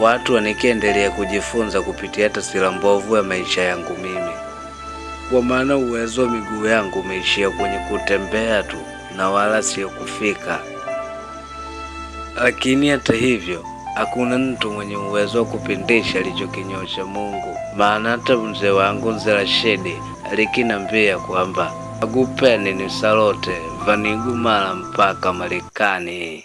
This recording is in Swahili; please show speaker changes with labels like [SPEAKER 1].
[SPEAKER 1] watu wanikiendelea kujifunza kupitia taswira mbovu ya maisha yangu mimi, kwa maana uwezo wa miguu yangu umeishia kwenye kutembea tu na wala sio kufika. Lakini hata hivyo hakuna mtu mwenye uwezo wa kupindisha alichokinyosha Mungu, maana hata mzee wangu mzee Rashidi alikinambia kwamba agupeni ni salote vanigumala mpaka Marekani.